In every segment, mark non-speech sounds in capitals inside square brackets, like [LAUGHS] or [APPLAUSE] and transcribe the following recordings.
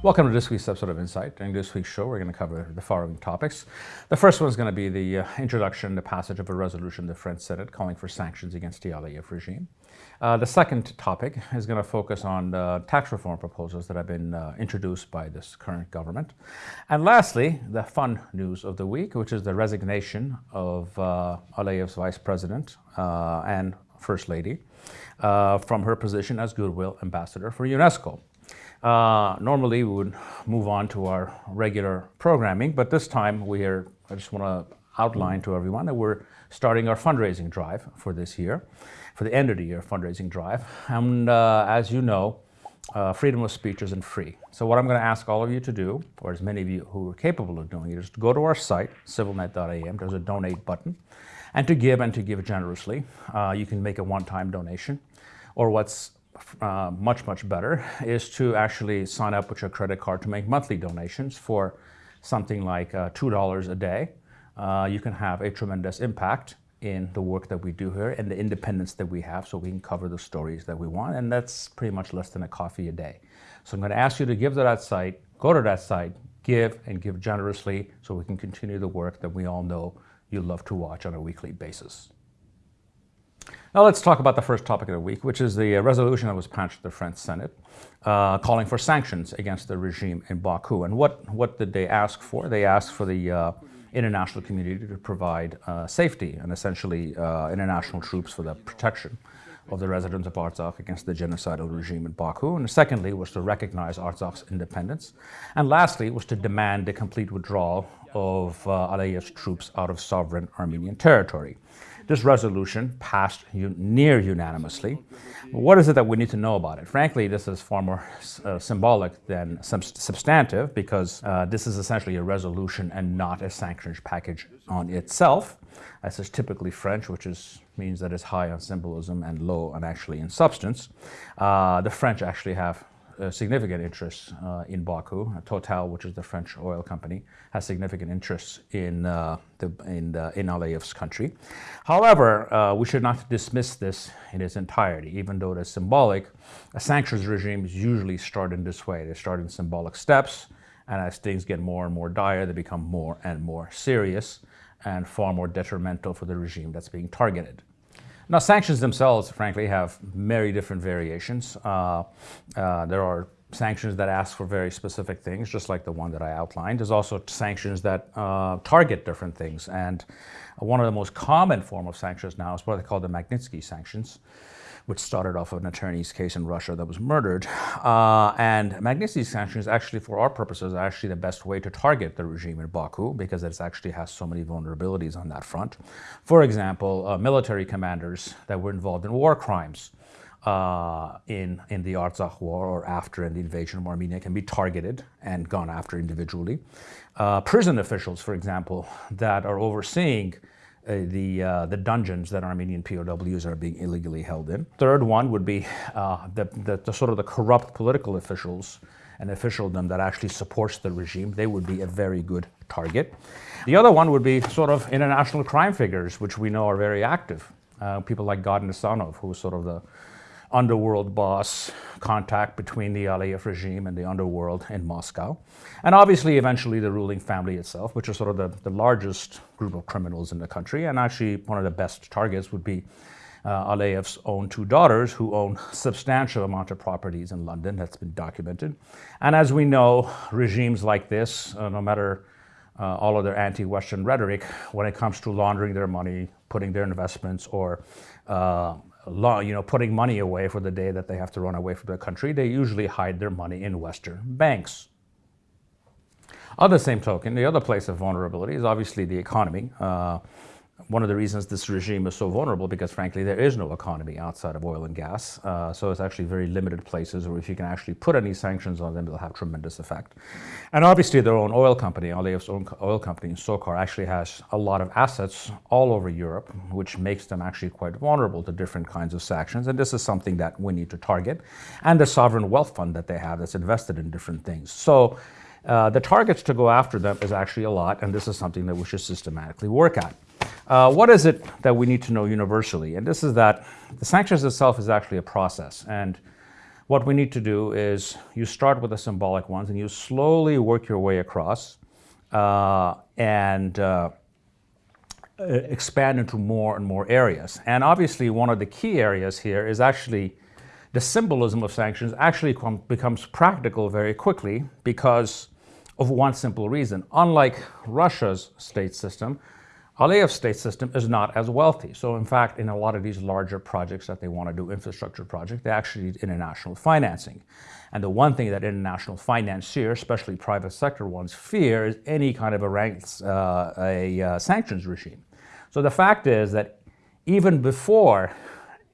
Welcome to this week's episode of Insight. During this week's show, we're going to cover the following topics. The first one is going to be the uh, introduction, the passage of a resolution in the French Senate calling for sanctions against the Aliyev regime. Uh, the second topic is going to focus on the tax reform proposals that have been uh, introduced by this current government. And lastly, the fun news of the week, which is the resignation of uh, Aliyev's vice president uh, and first lady uh, from her position as goodwill ambassador for UNESCO. Uh, normally, we would move on to our regular programming, but this time we are, I just want to outline to everyone that we're starting our fundraising drive for this year, for the end of the year fundraising drive. And uh, as you know, uh, freedom of speech isn't free. So what I'm going to ask all of you to do, or as many of you who are capable of doing it, is to go to our site, civilnet.am. There's a donate button, and to give and to give generously. Uh, you can make a one-time donation, or what's uh, much, much better [LAUGHS] is to actually sign up with your credit card to make monthly donations for something like uh, $2 a day. Uh, you can have a tremendous impact in the work that we do here and the independence that we have so we can cover the stories that we want. And that's pretty much less than a coffee a day. So I'm going to ask you to give to that site, go to that site, give and give generously so we can continue the work that we all know you love to watch on a weekly basis. Now let's talk about the first topic of the week, which is the uh, resolution that was passed the French Senate uh, calling for sanctions against the regime in Baku. And what, what did they ask for? They asked for the uh, international community to provide uh, safety and essentially uh, international troops for the protection of the residents of Artsakh against the genocidal regime in Baku. And secondly was to recognize Artsakh's independence. And lastly was to demand the complete withdrawal of uh, Aliyev's troops out of sovereign Armenian territory. This resolution passed near unanimously. What is it that we need to know about it? Frankly, this is far more uh, symbolic than substantive because uh, this is essentially a resolution and not a sanctions package on itself. This is typically French, which is, means that it's high on symbolism and low on actually in substance. Uh, the French actually have significant interests uh, in Baku. Total, which is the French oil company, has significant interests in uh, the in the, in Aliyev's country. However, uh, we should not dismiss this in its entirety, even though it is symbolic. A sanctions regime is usually started in this way. They start in symbolic steps, and as things get more and more dire, they become more and more serious and far more detrimental for the regime that's being targeted. Now, sanctions themselves, frankly, have many different variations. Uh, uh, there are sanctions that ask for very specific things, just like the one that I outlined. There's also sanctions that uh, target different things. And one of the most common form of sanctions now is what they call the Magnitsky sanctions which started off of an attorney's case in Russia that was murdered. Uh, and Magnitsky sanctions actually, for our purposes, are actually the best way to target the regime in Baku because it actually has so many vulnerabilities on that front. For example, uh, military commanders that were involved in war crimes uh, in, in the Artsakh war or after the invasion of Armenia can be targeted and gone after individually. Uh, prison officials, for example, that are overseeing uh, the, uh, the dungeons that Armenian POWs are being illegally held in. Third one would be uh, the, the, the, sort of the corrupt political officials and officialdom that actually supports the regime. They would be a very good target. The other one would be sort of international crime figures, which we know are very active. Uh, people like Gad Nisanov, who sort of the underworld boss contact between the Aliyev regime and the underworld in Moscow. And obviously, eventually, the ruling family itself, which is sort of the, the largest group of criminals in the country. And actually, one of the best targets would be uh, Aliyev's own two daughters, who own substantial amount of properties in London. That's been documented. And as we know, regimes like this, uh, no matter uh, all of their anti-Western rhetoric, when it comes to laundering their money, putting their investments, or uh, you know, putting money away for the day that they have to run away from their country, they usually hide their money in Western banks. On the same token, the other place of vulnerability is obviously the economy. Uh, one of the reasons this regime is so vulnerable because frankly there is no economy outside of oil and gas. Uh, so it's actually very limited places where if you can actually put any sanctions on them, it'll have tremendous effect. And obviously their own oil company, Aliyev's own oil company, SOCAR, actually has a lot of assets all over Europe, which makes them actually quite vulnerable to different kinds of sanctions. And this is something that we need to target. And the sovereign wealth fund that they have that's invested in different things. So uh, the targets to go after them is actually a lot, and this is something that we should systematically work at. Uh, what is it that we need to know universally? And this is that the sanctions itself is actually a process. And what we need to do is you start with the symbolic ones and you slowly work your way across uh, and uh, expand into more and more areas. And obviously, one of the key areas here is actually the symbolism of sanctions actually becomes practical very quickly because of one simple reason. Unlike Russia's state system, Aliyev's state system is not as wealthy. So in fact, in a lot of these larger projects that they want to do, infrastructure projects, they actually need international financing. And the one thing that international financiers, especially private sector ones, fear is any kind of a, ranks, uh, a uh, sanctions regime. So the fact is that even before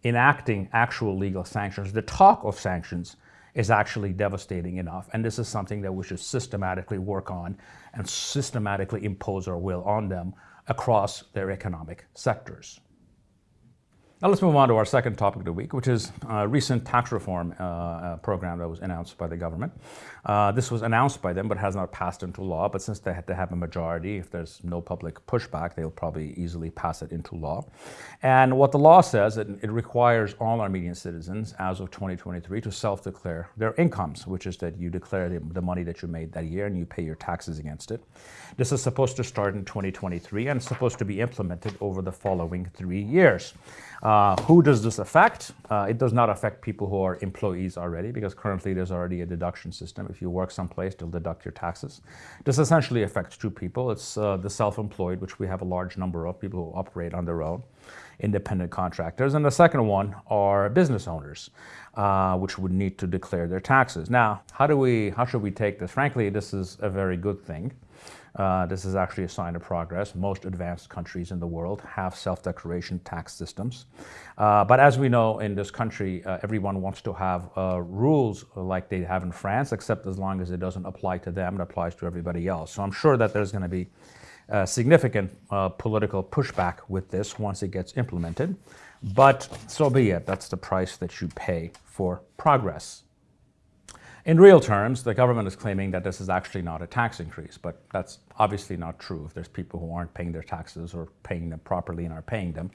enacting actual legal sanctions, the talk of sanctions is actually devastating enough. And this is something that we should systematically work on and systematically impose our will on them across their economic sectors. Now let's move on to our second topic of the week, which is a recent tax reform uh, uh, program that was announced by the government. Uh, this was announced by them, but has not passed into law. But since they had to have a majority, if there's no public pushback, they'll probably easily pass it into law. And what the law says, it, it requires all Armenian citizens as of 2023 to self-declare their incomes, which is that you declare the, the money that you made that year and you pay your taxes against it. This is supposed to start in 2023 and supposed to be implemented over the following three years. Uh, who does this affect? Uh, it does not affect people who are employees already because currently there's already a deduction system. If you work someplace, they'll deduct your taxes. This essentially affects two people. It's uh, the self-employed, which we have a large number of people who operate on their own, independent contractors. And the second one are business owners, uh, which would need to declare their taxes. Now, how do we, how should we take this? Frankly, this is a very good thing. Uh, this is actually a sign of progress. Most advanced countries in the world have self-declaration tax systems. Uh, but as we know in this country, uh, everyone wants to have uh, rules like they have in France, except as long as it doesn't apply to them, it applies to everybody else. So I'm sure that there's going to be significant uh, political pushback with this once it gets implemented. But so be it. That's the price that you pay for progress. In real terms, the government is claiming that this is actually not a tax increase, but that's obviously not true. If there's people who aren't paying their taxes or paying them properly and are paying them,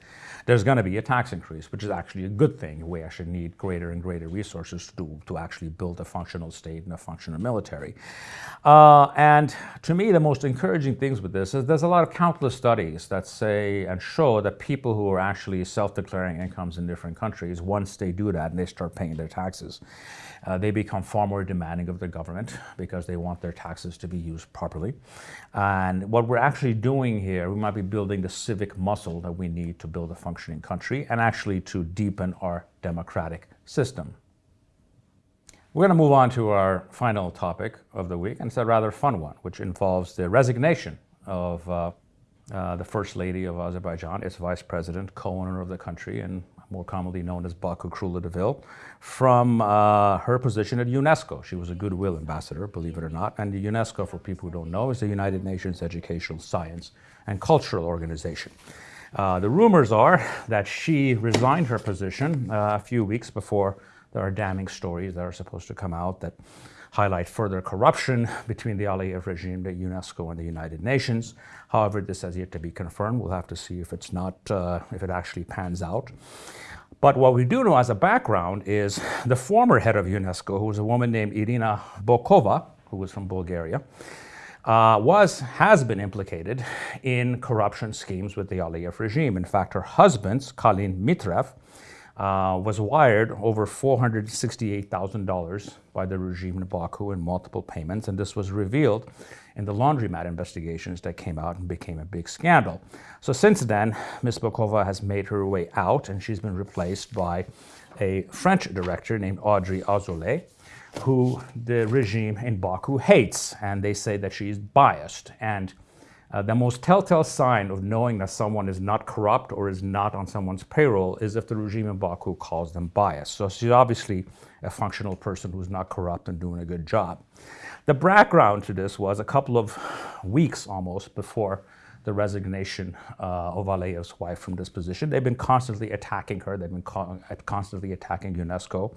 there's going to be a tax increase, which is actually a good thing. We actually need greater and greater resources to, do, to actually build a functional state and a functional military. Uh, and to me, the most encouraging things with this is there's a lot of countless studies that say and show that people who are actually self-declaring incomes in different countries, once they do that and they start paying their taxes, uh, they become far more demanding of the government [LAUGHS] because they want their taxes to be used properly. And what we're actually doing here, we might be building the civic muscle that we need to build a functioning country and actually to deepen our democratic system. We're going to move on to our final topic of the week, and it's a rather fun one, which involves the resignation of uh, uh, the First Lady of Azerbaijan, its Vice President, co-owner of the country, and more commonly known as Baku Deville, from uh, her position at UNESCO. She was a goodwill ambassador, believe it or not. And the UNESCO, for people who don't know, is the United Nations Educational, Science, and Cultural Organization. Uh, the rumors are that she resigned her position uh, a few weeks before there are damning stories that are supposed to come out that highlight further corruption between the Aliyev regime, the UNESCO, and the United Nations. However, this has yet to be confirmed. We'll have to see if it's not, uh, if it actually pans out. But what we do know as a background is the former head of UNESCO, who was a woman named Irina Bokova, who was from Bulgaria, uh, was, has been implicated in corruption schemes with the Aliyev regime. In fact, her husband, Kalin Mitrev, uh, was wired over $468,000 by the regime in Baku in multiple payments, and this was revealed in the laundromat investigations that came out and became a big scandal. So since then, Ms. Bokova has made her way out, and she's been replaced by a French director named Audrey Azoulay, who the regime in Baku hates, and they say that she is biased. And uh, the most telltale sign of knowing that someone is not corrupt or is not on someone's payroll is if the regime in Baku calls them biased. So she's obviously a functional person who's not corrupt and doing a good job. The background to this was a couple of weeks almost before the resignation uh, of Aliyev's wife from this position. They've been constantly attacking her. They've been constantly attacking UNESCO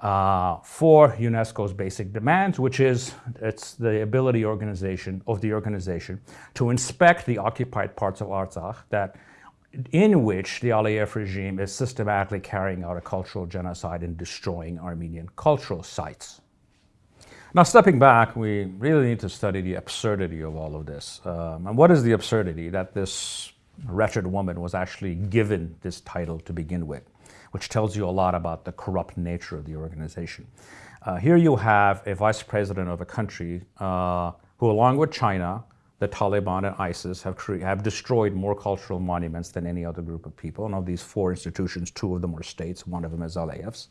uh, for UNESCO's basic demands, which is it's the ability organization of the organization to inspect the occupied parts of Artsakh that in which the Aliyev regime is systematically carrying out a cultural genocide and destroying Armenian cultural sites. Now, stepping back, we really need to study the absurdity of all of this. Um, and what is the absurdity? That this wretched woman was actually given this title to begin with, which tells you a lot about the corrupt nature of the organization. Uh, here you have a vice president of a country uh, who, along with China, the Taliban and ISIS have, have destroyed more cultural monuments than any other group of people. And of these four institutions, two of them are states, one of them is Aliyev's.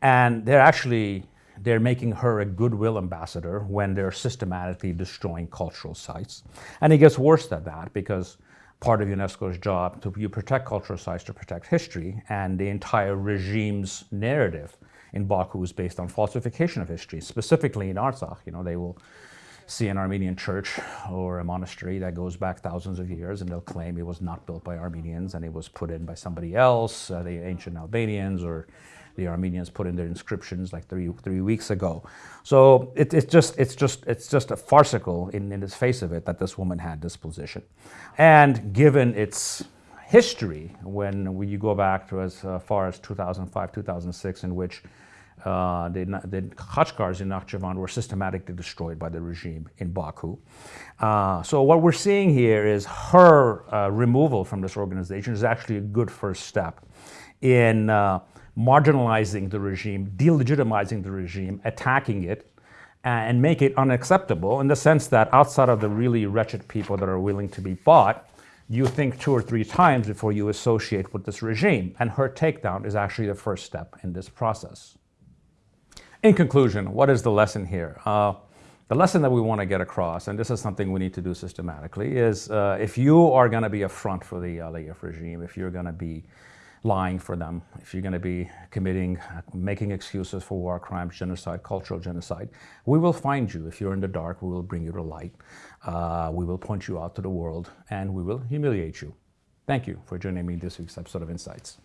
And they're actually they're making her a goodwill ambassador when they're systematically destroying cultural sites. And it gets worse than that because part of UNESCO's job to you protect cultural sites to protect history and the entire regime's narrative in Baku is based on falsification of history, specifically in Artsakh. You know, they will see an Armenian church or a monastery that goes back thousands of years and they'll claim it was not built by Armenians and it was put in by somebody else, uh, the ancient Albanians or the Armenians put in their inscriptions like three, three weeks ago. So it, it's, just, it's, just, it's just a farcical in, in the face of it that this woman had this position. And given its history, when you go back to as uh, far as 2005, 2006, in which uh, the, the Khachkars in Nakhchivan were systematically destroyed by the regime in Baku. Uh, so what we're seeing here is her uh, removal from this organization is actually a good first step in uh, marginalizing the regime, delegitimizing the regime, attacking it, and make it unacceptable in the sense that outside of the really wretched people that are willing to be bought, you think two or three times before you associate with this regime. And her takedown is actually the first step in this process. In conclusion, what is the lesson here? Uh, the lesson that we want to get across, and this is something we need to do systematically, is uh, if you are going to be a front for the Aliyev regime, if you're going to be lying for them, if you're going to be committing, making excuses for war crimes, genocide, cultural genocide, we will find you. If you're in the dark, we will bring you to light. Uh, we will point you out to the world, and we will humiliate you. Thank you for joining me this week's episode of Insights.